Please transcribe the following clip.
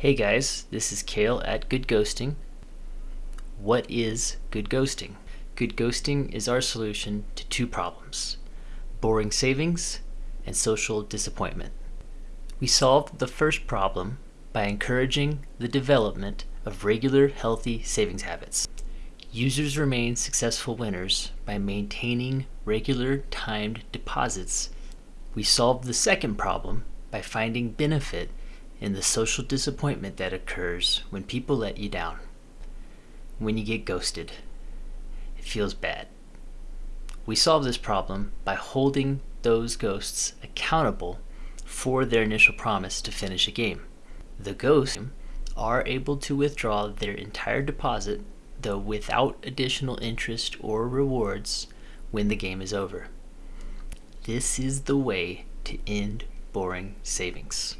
Hey guys, this is Kale at Good Ghosting. What is good ghosting? Good ghosting is our solution to two problems boring savings and social disappointment. We solved the first problem by encouraging the development of regular, healthy savings habits. Users remain successful winners by maintaining regular timed deposits. We solved the second problem by finding benefit in the social disappointment that occurs when people let you down. When you get ghosted, it feels bad. We solve this problem by holding those ghosts accountable for their initial promise to finish a game. The ghosts are able to withdraw their entire deposit, though without additional interest or rewards, when the game is over. This is the way to end boring savings.